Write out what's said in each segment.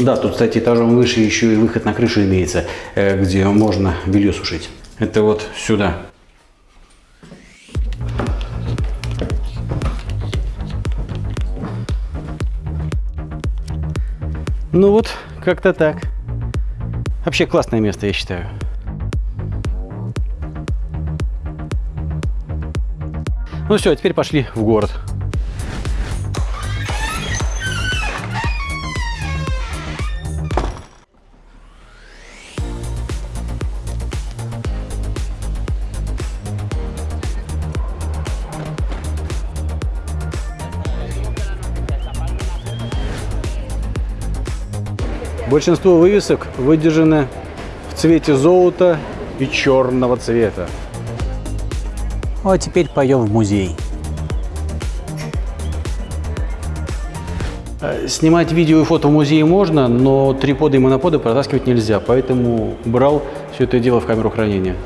Да, тут, кстати, этажом выше еще и выход на крышу имеется, э, где можно белье сушить. Это вот сюда. Ну вот, как-то так. Вообще классное место, я считаю. Ну все, теперь пошли в город. Большинство вывесок выдержаны в цвете золота и черного цвета. Ну а теперь пойдем в музей. Э, снимать видео и фото в музее можно, но триподы и моноподы протаскивать нельзя, поэтому брал все это дело в камеру хранения.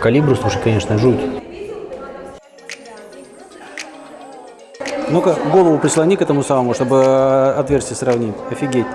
Калибру, слушай, конечно, жуть. Ну-ка, голову прислони к этому самому, чтобы э, отверстие сравнить. Офигеть.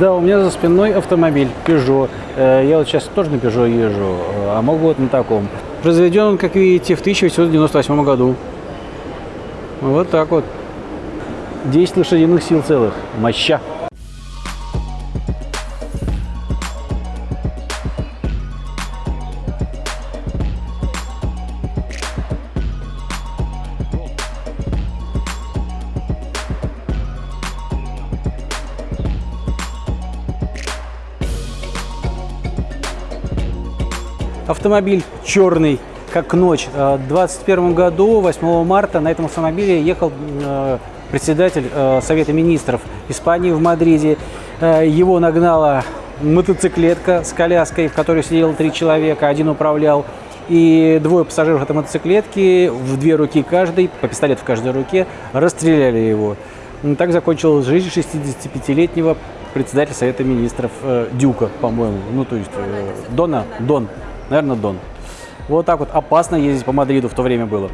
Да, у меня за спиной автомобиль Peugeot. Э, я вот сейчас тоже на Peugeot езжу, э, а могу вот на таком. Произведен он, как видите, в 1898 году. Вот так вот. 10 лошадиных сил целых. Моща. Автомобиль черный, как ночь. Э, в 2021 году, 8 марта, на этом автомобиле ехал э, председатель э, Совета министров Испании в Мадриде. Его нагнала мотоциклетка с коляской, в которой сидело три человека, один управлял. И двое пассажиров этой мотоциклетки, в две руки каждый, по пистолету в каждой руке, расстреляли его. Так закончилась жизнь 65-летнего председателя Совета министров э, Дюка, по-моему. Ну, то есть э, Дона, Дон, наверное, Дон. Вот так вот опасно ездить по Мадриду в то время было.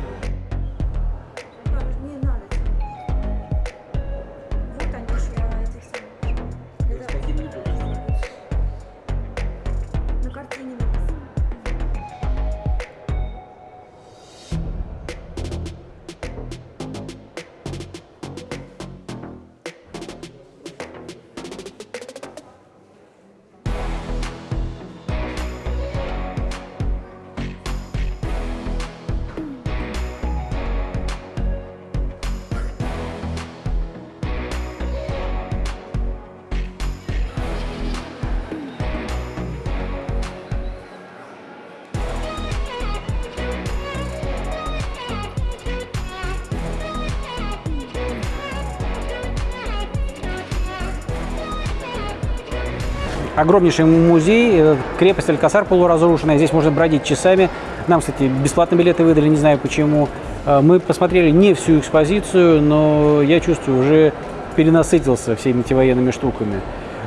Огромнейший музей, э, крепость Алькасар полуразрушенная, здесь можно бродить часами. Нам, кстати, бесплатно билеты выдали, не знаю почему. Э, мы посмотрели не всю экспозицию, но я чувствую, уже перенасытился всеми этими военными штуками.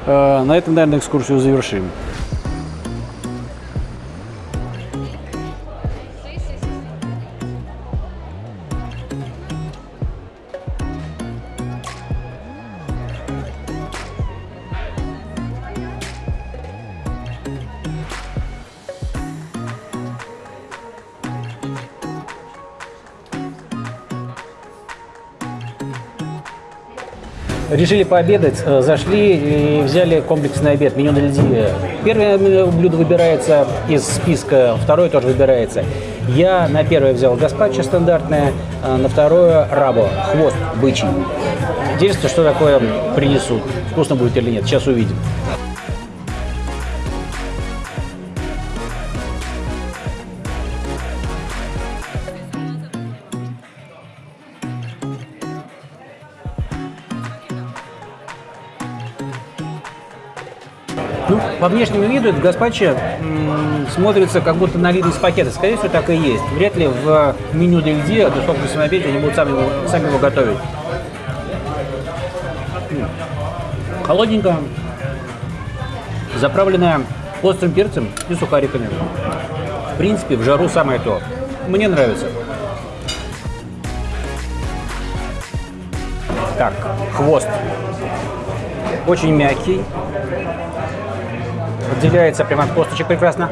Э, на этом, наверное, экскурсию завершим. Решили пообедать, э, зашли и взяли комплексный обед, меню на льди. Первое блюдо выбирается из списка, второе тоже выбирается. Я на первое взял гаспачо стандартное, а на второе рабо, хвост бычий. Интересно, что такое принесут. Вкусно будет или нет, сейчас увидим. Ну, по внешнему виду этот гаспачо смотрится как будто налит из пакета. Скорее всего, так и есть. Вряд ли в меню для льди, а сколько на обеде, они будут сами его, сами его готовить. Холодненько, заправленная острым перцем и сухариками. В принципе, в жару самое то. Мне нравится. Так, хвост. Очень мягкий, Отделяется прямо от косточек прекрасно.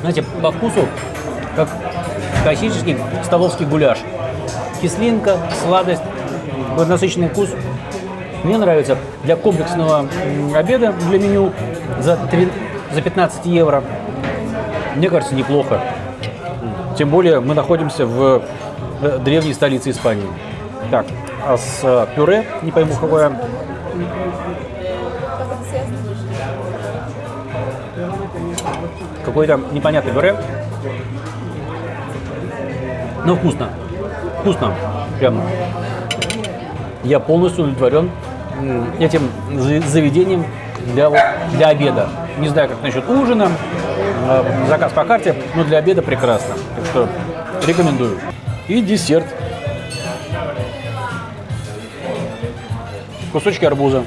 Знаете, по вкусу, как классический столовский гуляш. Кислинка, сладость, насыщенный вкус. Мне нравится для комплексного обеда, для меню за, 3, за 15 евро. Мне кажется, неплохо. Тем более мы находимся в древней столице Испании. Так, а с э, пюре, не пойму какое, какой-то непонятный пюре. Но вкусно. Вкусно. Прям. Я полностью удовлетворен этим заведением для, для обеда. Не знаю, как насчет ужина, э, заказ по карте, но для обеда прекрасно. Так что рекомендую. И десерт. Кусочки арбуза.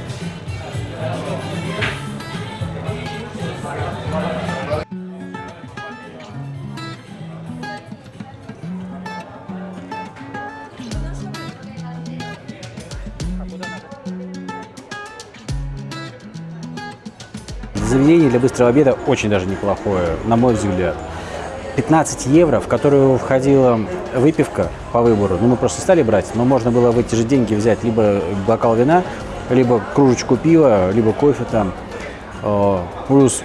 Заведение для быстрого обеда очень даже неплохое, на мой взгляд. 15 евро, в которую входила выпивка по выбору. Ну, мы просто стали брать, но можно было в эти же деньги взять либо бокал вина, либо кружечку пива, либо кофе там. А, плюс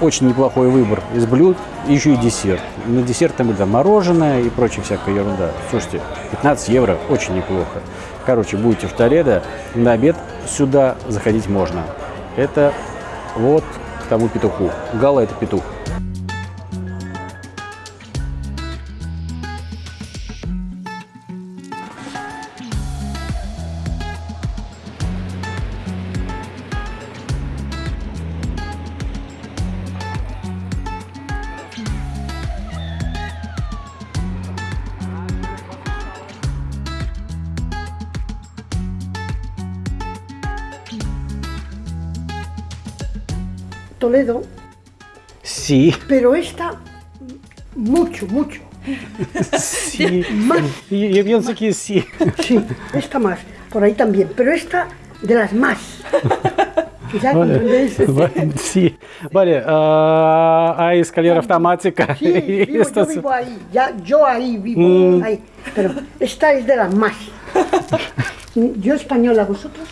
очень неплохой выбор из блюд, еще и десерт. На десерт там было мороженое и прочая всякая ерунда. Слушайте, 15 евро очень неплохо. Короче, будете в Толедо, на обед сюда заходить можно. Это вот к тому петуху. Гала – это петух. Toledo, Sí, pero esta mucho, mucho. sí. Más, Yo, yo pienso que sí. sí, esta más. Por ahí también, pero esta de las más. Quizás Vale, vale, sí. Vale, ah, hay escalera automática. Sí, vivo, yo vivo ahí, ya, yo ahí vivo, Mm. ahí. Pero esta es de las más. Yo española, ¿vosotros?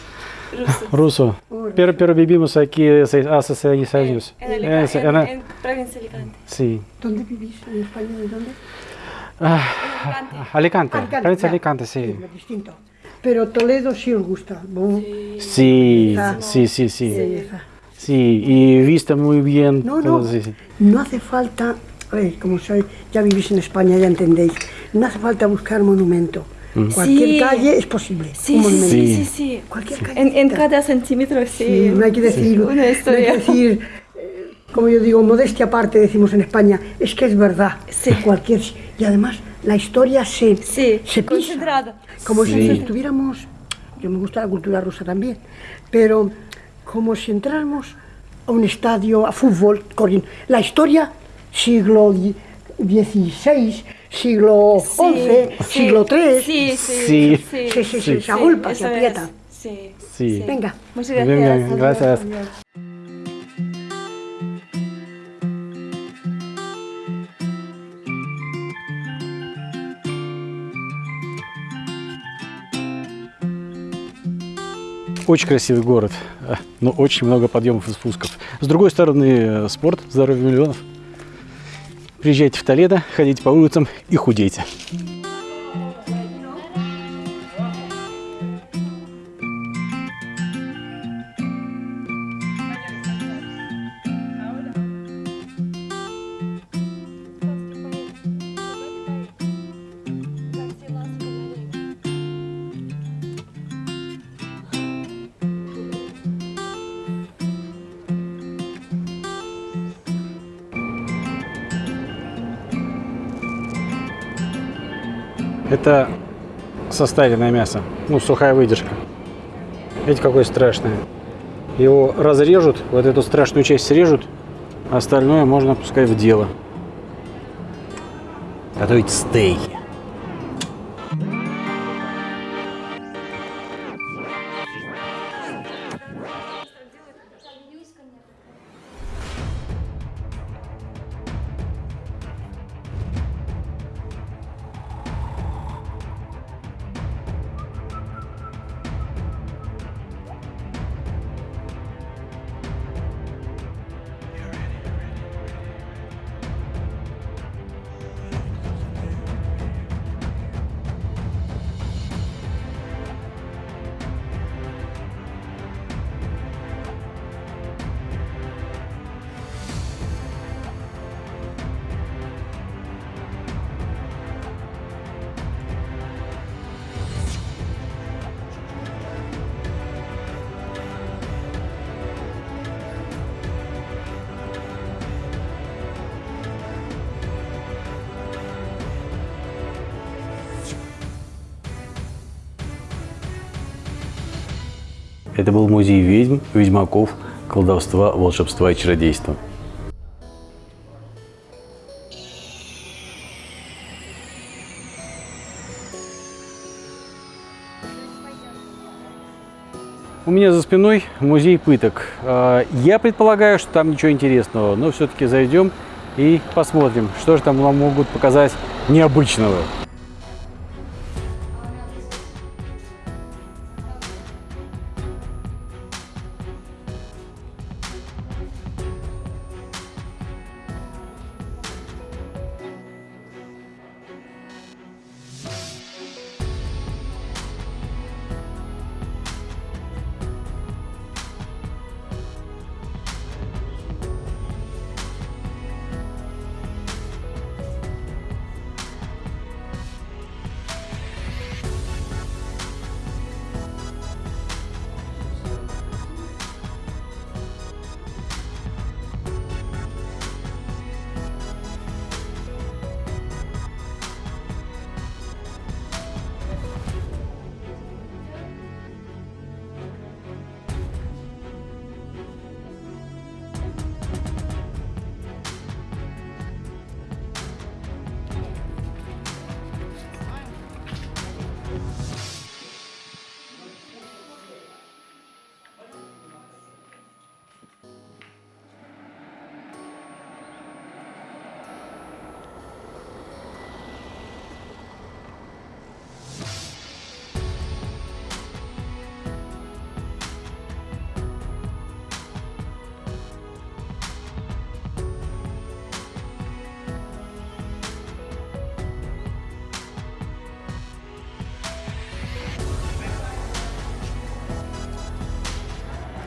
Ruso. Pero, pero vivimos aquí hace hace seis años. En, Eh, Alica- sí, en- ana- en provincia de Alicante. sí. ¿Dónde vivís en España? ¿En dónde? Ah, Alicante. Alicante, provincia de ya. Alicante, sí. distinto. Pero Toledo sí os gusta. ¿no? Sí, sí, sí, sí. Belleza. Sí, y vista muy bien. No, todo, no, sí, sí. no hace falta, ver, como soy, ya vivís en España, ya entendéis, no hace falta buscar monumento. Cualquier Sí. calle es posible. Sí, un sí, monumento. sí, Sí. sí, sí. Cualquier En, en callecita. cada centímetro, sí. Sí, no hay que decir, Una no hay que decir eh, como yo digo, modestia aparte, decimos en España, es que es verdad. Sí. Cualquier, y además, la historia se, Sí, se pisa. Como Sí. si estuviéramos, yo me gusta la cultura rusa también, pero como si entráramos a un estadio, a fútbol, corriendo. La historia, siglo XVI, siglo XI, Sí, siglo III. Sí, sí, Sí. sí. Sí, sí, sí, se agolpa, se aprieta. Sí. Sí. Venga. Muchas gracias. Venga, gracias. Очень красивый город, э, но очень много подъемов и спусков. С другой стороны, э, спорт, здоровье миллионов. Приезжайте в Толедо, ходите по улицам и худейте. Это состаренное мясо, ну, сухая выдержка. Видите, какое страшное. Его разрежут, вот эту страшную часть срежут, а остальное можно пускай в дело. Готовить стейки. Это был музей ведьм, ведьмаков, колдовства, волшебства и чародейства. У меня за спиной музей пыток. А, Я предполагаю, что там ничего интересного, но все-таки зайдем и посмотрим, что же там нам могут показать необычного.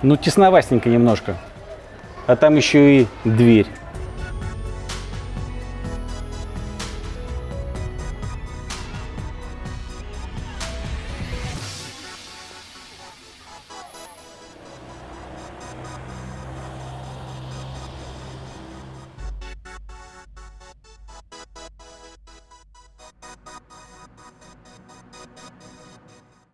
Ну, тесновастенько немножко. А там еще и дверь.